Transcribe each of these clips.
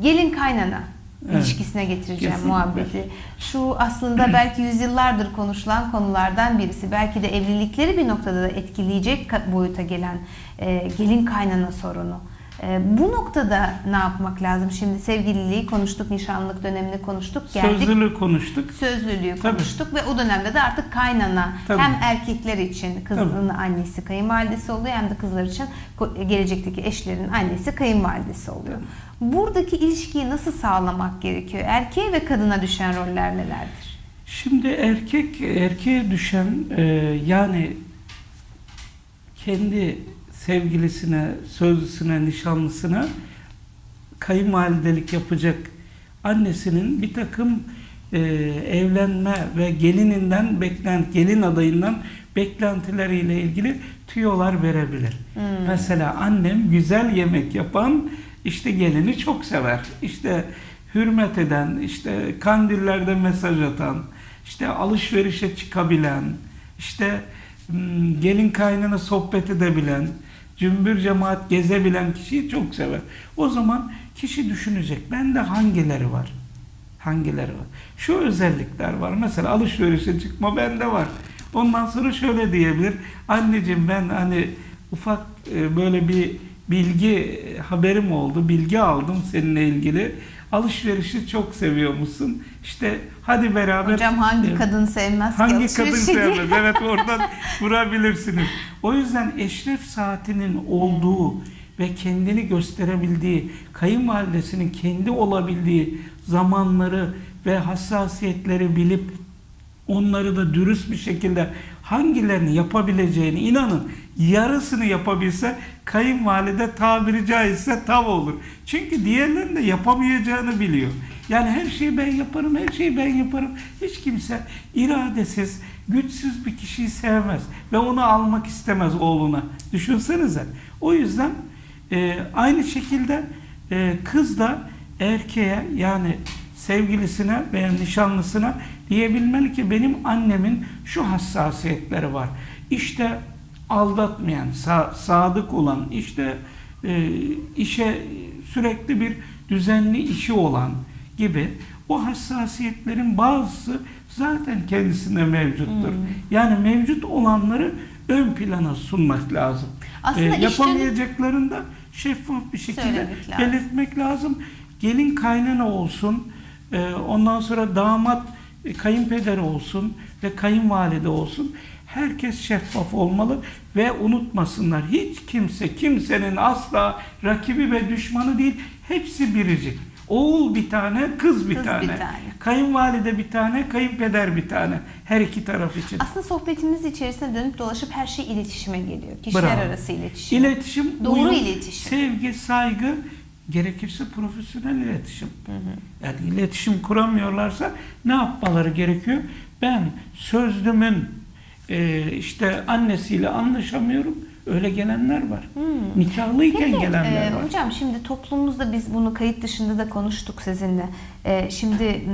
gelin kaynana Evet. ilişkisine getireceğim Kesinlikle. muhabbeti. Şu aslında belki yüzyıllardır konuşulan konulardan birisi. Belki de evlilikleri bir noktada da etkileyecek boyuta gelen e, gelin kaynana sorunu. E, bu noktada ne yapmak lazım? Şimdi sevgililiği konuştuk, nişanlık dönemini konuştuk, geldik. Sözlülüğü konuştuk. Sözlülüğü Tabii. konuştuk ve o dönemde de artık kaynana Tabii. hem erkekler için kızın annesi kayınvalidesi oluyor hem de kızlar için gelecekteki eşlerin annesi kayınvalidesi oluyor. Buradaki ilişkiyi nasıl sağlamak gerekiyor? Erkeğe ve kadına düşen roller nelerdir? Şimdi erkek erkeğe düşen e, yani kendi sevgilisine, sözlüsüne, nişanlısına kayınvalidelik yapacak annesinin bir takım e, evlenme ve gelininden beklent gelin adayından beklentileriyle ilgili tüyolar verebilir. Mesela annem güzel yemek yapan işte gelini çok sever. İşte hürmet eden, işte kandillerde mesaj atan, işte alışverişe çıkabilen, işte hmm, gelin kaynana sohbet edebilen, cümbür cemaat gezebilen kişiyi çok sever. O zaman kişi düşünecek. Bende hangileri var? Hangileri var? Şu özellikler var. Mesela alışverişe çıkma bende var. Ondan sonra şöyle diyebilir. Anneciğim ben hani ufak e, böyle bir bilgi e, haberim oldu. Bilgi aldım seninle ilgili. Alışverişi çok seviyor musun? İşte hadi beraber Hocam hangi kadın sevmez ki Hangi kadın sevmez? Evet oradan vurabilirsiniz. O yüzden eşref saatinin olduğu ve kendini gösterebildiği, kayınvalidesinin kendi olabildiği zamanları ve hassasiyetleri bilip onları da dürüst bir şekilde hangilerini yapabileceğini inanın yarısını yapabilse kayınvalide tabiri caizse tav olur. Çünkü diğerlerinin de yapamayacağını biliyor. Yani her şeyi ben yaparım, her şeyi ben yaparım. Hiç kimse iradesiz, güçsüz bir kişiyi sevmez ve onu almak istemez oğluna. Düşünsenize. O yüzden e, aynı şekilde e, kız da erkeğe yani sevgilisine veya nişanlısına diyebilmeli ki benim annemin şu hassasiyetleri var. İşte aldatmayan, sa- sadık olan, işte e, işe sürekli bir düzenli işi olan gibi o hassasiyetlerin bazısı zaten kendisinde mevcuttur. Hmm. Yani mevcut olanları ön plana sunmak lazım. Aslında işlerin- yapamayacaklarını da şeffaf bir şekilde lazım. belirtmek lazım. Gelin kaynana olsun, e, ondan sonra damat e, kayınpeder olsun ve kayınvalide olsun. Herkes şeffaf olmalı ve unutmasınlar. Hiç kimse kimsenin asla rakibi ve düşmanı değil. Hepsi biricik. Oğul bir tane, kız bir Kız bir tane. tane. Kayınvalide bir tane, kayınpeder bir tane. Her iki taraf için. Aslında sohbetimiz içerisinde dönüp dolaşıp her şey iletişime geliyor. Kişiler Bravo. arası iletişim. İletişim, Doğru uyum, iletişim. sevgi, saygı, gerekirse profesyonel iletişim. Yani iletişim kuramıyorlarsa ne yapmaları gerekiyor? Ben sözlümün e, işte annesiyle anlaşamıyorum. Öyle gelenler var. Nikahlıyken Peki, gelenler e, var. hocam şimdi toplumumuzda biz bunu kayıt dışında da konuştuk sizinle. E, şimdi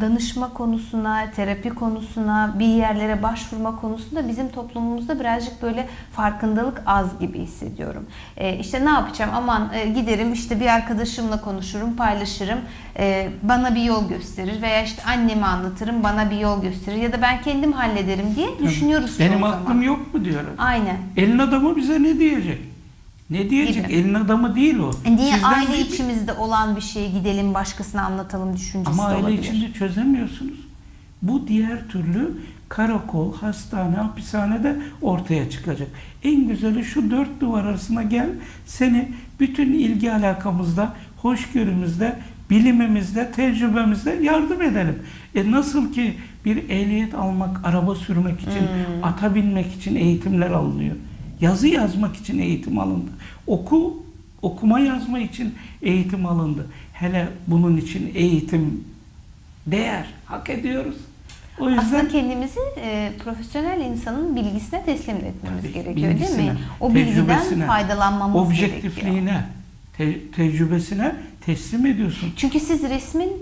danışma konusuna, terapi konusuna, bir yerlere başvurma konusunda bizim toplumumuzda birazcık böyle farkındalık az gibi hissediyorum. E, işte ne yapacağım? Aman e, giderim işte bir arkadaşımla konuşurum, paylaşırım. E, bana bir yol gösterir veya işte anneme anlatırım, bana bir yol gösterir ya da ben kendim hallederim diye düşünüyoruz Benim zaman. aklım yok mu diyorlar. Aynen. Elin adamı bize ne diyecek? Ne diyecek? Gibi. Elin adamı değil o. E Niye Sizden aile bir- içimizde olan bir şeyi gidelim başkasına anlatalım düşüncesi Ama aile olabilir. içinde çözemiyorsunuz. Bu diğer türlü karakol, hastane, hapishanede ortaya çıkacak. En güzeli şu dört duvar arasına gel, seni bütün ilgi alakamızda, hoşgörümüzde, bilimimizde, tecrübemizde yardım edelim. E nasıl ki bir ehliyet almak, araba sürmek için, Hmm. ata binmek için eğitimler alınıyor. Yazı yazmak için eğitim alındı. Oku, okuma yazma için eğitim alındı. Hele bunun için eğitim değer, hak ediyoruz. O yüzden Aslında kendimizi e, profesyonel insanın bilgisine teslim etmemiz Tabii, gerekiyor değil mi? O bilgiden faydalanmamız gerekiyor. objektifliğine, te- tecrübesine teslim ediyorsun. Çünkü siz resmin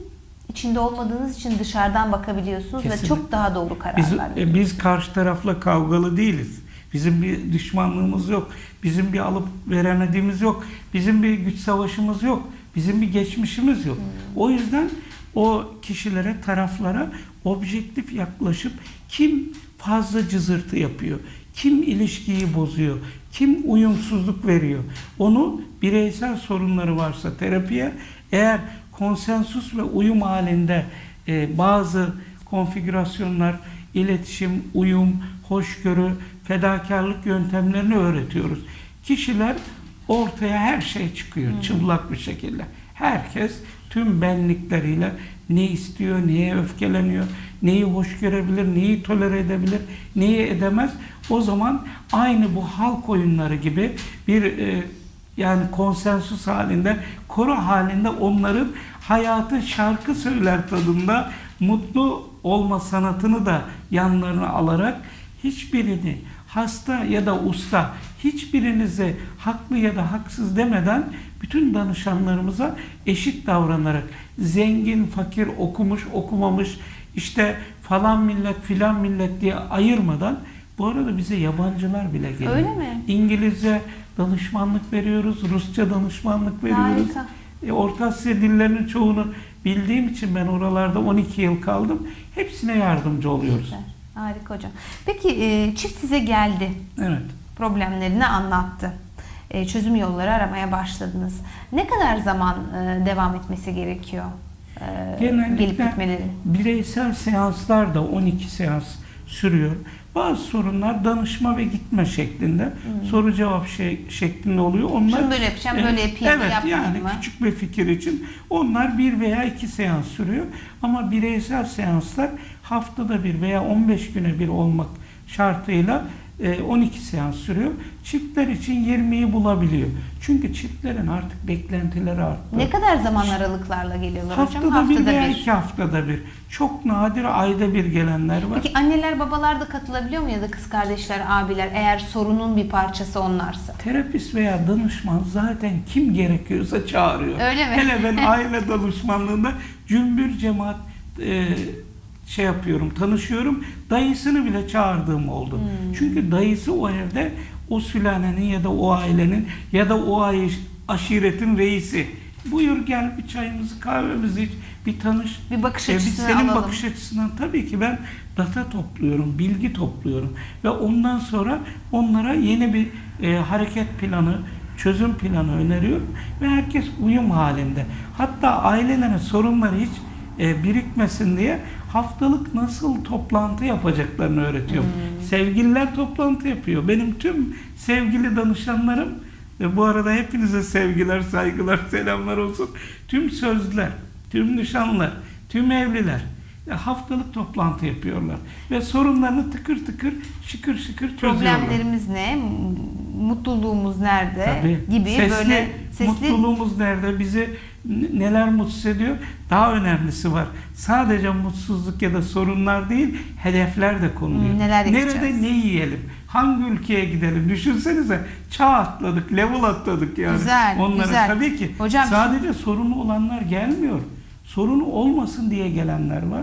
içinde olmadığınız için dışarıdan bakabiliyorsunuz ve Kesinlikle. çok daha doğru kararlar Biz, veriyorsunuz. biz karşı tarafla kavgalı değiliz. Bizim bir düşmanlığımız yok. Bizim bir alıp veremediğimiz yok. Bizim bir güç savaşımız yok. Bizim bir geçmişimiz yok. O yüzden o kişilere, taraflara objektif yaklaşıp kim fazla cızırtı yapıyor, kim ilişkiyi bozuyor, kim uyumsuzluk veriyor. Onu bireysel sorunları varsa terapiye, eğer konsensus ve uyum halinde e, bazı konfigürasyonlar, iletişim, uyum, hoşgörü, fedakarlık yöntemlerini öğretiyoruz. Kişiler ortaya her şey çıkıyor çıplak bir şekilde. Herkes tüm benlikleriyle ne istiyor, neye öfkeleniyor, neyi hoş görebilir, neyi tolere edebilir, neyi edemez. O zaman aynı bu halk oyunları gibi bir e, yani konsensus halinde, koro halinde onların hayatı şarkı söyler tadında mutlu olma sanatını da yanlarına alarak hiçbirini hasta ya da usta hiçbirinize haklı ya da haksız demeden bütün danışanlarımıza eşit davranarak zengin, fakir, okumuş, okumamış işte falan millet filan millet diye ayırmadan bu arada bize yabancılar bile geliyor. Öyle mi? İngilizce danışmanlık veriyoruz, Rusça danışmanlık veriyoruz. Harika. E, Orta Asya dillerinin çoğunu bildiğim için ben oralarda 12 yıl kaldım. Hepsine yardımcı oluyoruz. Süper. Harika hocam. Peki e, çift size geldi. Evet. Problemlerini anlattı. E, çözüm yolları aramaya başladınız. Ne kadar zaman e, devam etmesi gerekiyor? E, Genellikle gelip gitmeleri. bireysel seanslar da 12 seans sürüyor. Bazı sorunlar danışma ve gitme şeklinde, soru cevap şey, şeklinde oluyor. Onlar Şunu böyle yapacağım, böyle yapayım Evet yapmayayım yani mı? küçük bir fikir için onlar bir veya iki seans sürüyor. Ama bireysel seanslar haftada bir veya 15 güne bir olmak şartıyla e, 12 seans sürüyor. Çiftler için 20'yi bulabiliyor. Çünkü çiftlerin artık beklentileri arttı. Ne kadar zaman aralıklarla geliyorlar hocam? Haftada, bir Haftada veya iki haftada bir. Çok nadir ayda bir gelenler var. Peki anneler babalar da katılabiliyor mu ya da kız kardeşler, abiler eğer sorunun bir parçası onlarsa? Terapist veya danışman zaten kim gerekiyorsa çağırıyor. Öyle mi? Hele ben aile danışmanlığında cümbür cemaat e, şey yapıyorum, tanışıyorum. Dayısını bile çağırdığım oldu. Hmm. Çünkü dayısı o evde o sülalenin ya da o ailenin ya da o aşiretin reisi. Buyur gel bir çayımızı kahvemizi iç, bir tanış. Bir bakış E, biz açısını senin alalım. bakış açısından tabii ki ben data topluyorum, bilgi topluyorum ve ondan sonra onlara yeni bir e, hareket planı, çözüm planı öneriyorum ve herkes uyum halinde. Hatta ailelerin sorunları hiç e, birikmesin diye haftalık nasıl toplantı yapacaklarını öğretiyorum. Sevgililer toplantı yapıyor. Benim tüm sevgili danışanlarım ve bu arada hepinize sevgiler, saygılar, selamlar olsun. Tüm sözler, tüm nişanlar, tüm evliler ya haftalık toplantı yapıyorlar ve sorunlarını tıkır tıkır şıkır şıkır çözüyorlar. Problemlerimiz ne? Mutluluğumuz nerede? Tabii. Gibi Sesli, böyle sesli mutluluğumuz nerede? Bizi neler mutsuz ediyor? Daha önemlisi var. Sadece mutsuzluk ya da sorunlar değil, hedefler de konuluyor. Hmm, neler Nerede yapacağız? ne yiyelim? Hangi ülkeye gidelim? Düşünsenize çağ atladık, level atladık yani. Güzel, Onlara güzel. tabii ki Hocam- sadece sorunu olanlar gelmiyor. Sorunu olmasın diye gelenler var.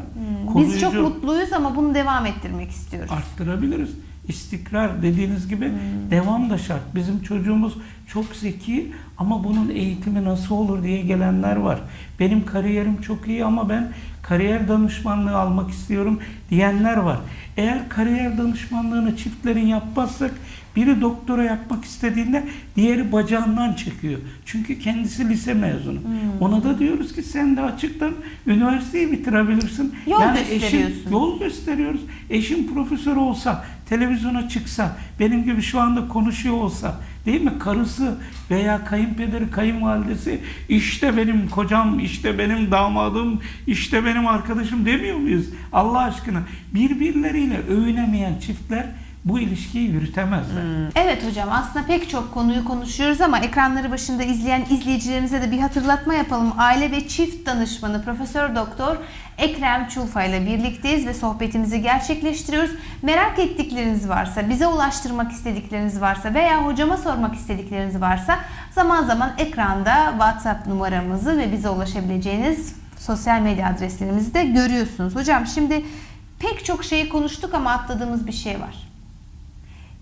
Hmm, Biz çok mutluyuz ama bunu devam ettirmek istiyoruz. arttırabiliriz. İstikrar dediğiniz gibi Hmm. devam da şart. Bizim çocuğumuz çok zeki ama bunun eğitimi nasıl olur diye gelenler var. Benim kariyerim çok iyi ama ben kariyer danışmanlığı almak istiyorum diyenler var. Eğer kariyer danışmanlığını çiftlerin yapmazsak biri doktora yapmak istediğinde diğeri bacağından çekiyor. Çünkü kendisi lise mezunu. Hmm. Ona da diyoruz ki sen de açıktan üniversiteyi bitirebilirsin. Yol eşin- gösteriyorsun. yol gösteriyoruz. Eşim profesör olsa, televizyona çıksa, benim gibi şu anda konuşuyor olsa, değil mi? Karısı veya kayınpederi, kayınvalidesi, işte benim kocam, işte benim damadım, işte benim arkadaşım demiyor muyuz? Allah aşkına birbirleriyle övünemeyen çiftler bu ilişkiyi yürütemezler. Evet hocam aslında pek çok konuyu konuşuyoruz ama ekranları başında izleyen izleyicilerimize de bir hatırlatma yapalım. Aile ve çift danışmanı Profesör Doktor Ekrem Çulfa ile birlikteyiz ve sohbetimizi gerçekleştiriyoruz. Merak ettikleriniz varsa, bize ulaştırmak istedikleriniz varsa veya hocama sormak istedikleriniz varsa zaman zaman ekranda WhatsApp numaramızı ve bize ulaşabileceğiniz sosyal medya adreslerimizi de görüyorsunuz. Hocam şimdi pek çok şeyi konuştuk ama atladığımız bir şey var.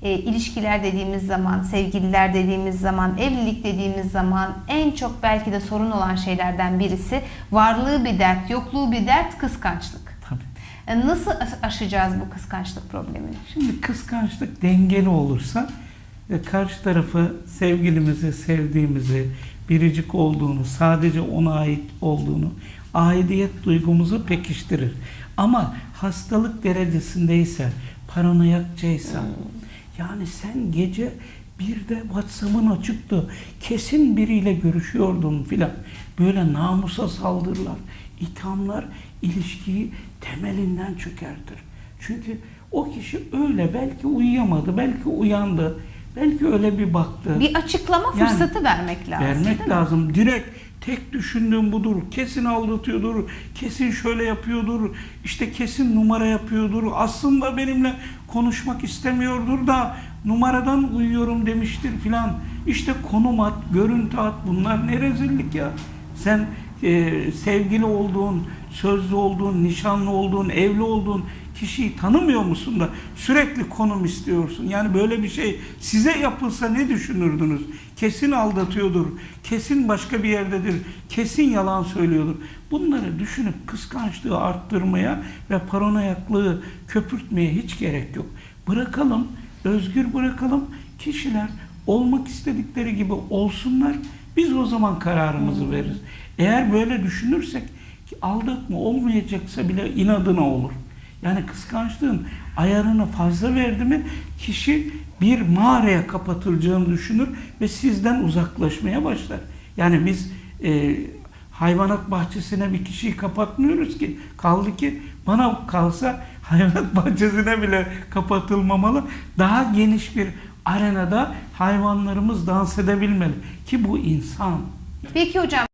E, ilişkiler dediğimiz zaman, sevgililer dediğimiz zaman, evlilik dediğimiz zaman en çok belki de sorun olan şeylerden birisi varlığı bir dert, yokluğu bir dert, kıskançlık. Tabii. E, Nasıl aş- aşacağız bu kıskançlık problemini? Şimdi kıskançlık dengeli olursa ve karşı tarafı sevgilimizi, sevdiğimizi, biricik olduğunu, sadece ona ait olduğunu, aidiyet duygumuzu pekiştirir. Ama hastalık derecesindeyse, paranoyakçaysa, yani sen gece bir de WhatsApp'ın açıktı, kesin biriyle görüşüyordun filan. Böyle namusa saldırılar, ithamlar ilişkiyi temelinden çökertir. Çünkü o kişi öyle belki uyuyamadı, belki uyandı, belki öyle bir baktı. Bir açıklama Yani fırsatı vermek lazım. Vermek lazım. Direkt tek düşündüğüm budur. Kesin aldatıyordur. Kesin şöyle yapıyordur. işte kesin numara yapıyordur. Aslında benimle konuşmak istemiyordur da numaradan uyuyorum demiştir filan. İşte konum at, görüntü at. Bunlar ne rezillik ya. Sen e, sevgili olduğun, sözlü olduğun, nişanlı olduğun, evli olduğun kişiyi tanımıyor musun da sürekli konum istiyorsun. Yani böyle bir şey size yapılsa ne düşünürdünüz? Kesin aldatıyordur, kesin başka bir yerdedir, kesin yalan söylüyordur. Bunları düşünüp kıskançlığı arttırmaya ve paranoyaklığı köpürtmeye hiç gerek yok. Bırakalım, özgür bırakalım. Kişiler olmak istedikleri gibi olsunlar. Biz o zaman kararımızı veririz. Eğer böyle düşünürsek aldatma olmayacaksa bile inadına olur. Yani kıskançlığın ayarını fazla verdi mi kişi bir mağaraya kapatılacağını düşünür ve sizden uzaklaşmaya başlar. Yani biz e, hayvanat bahçesine bir kişiyi kapatmıyoruz ki. Kaldı ki bana kalsa hayvanat bahçesine bile kapatılmamalı. Daha geniş bir arenada hayvanlarımız dans edebilmeli. Ki bu insan. Peki hocam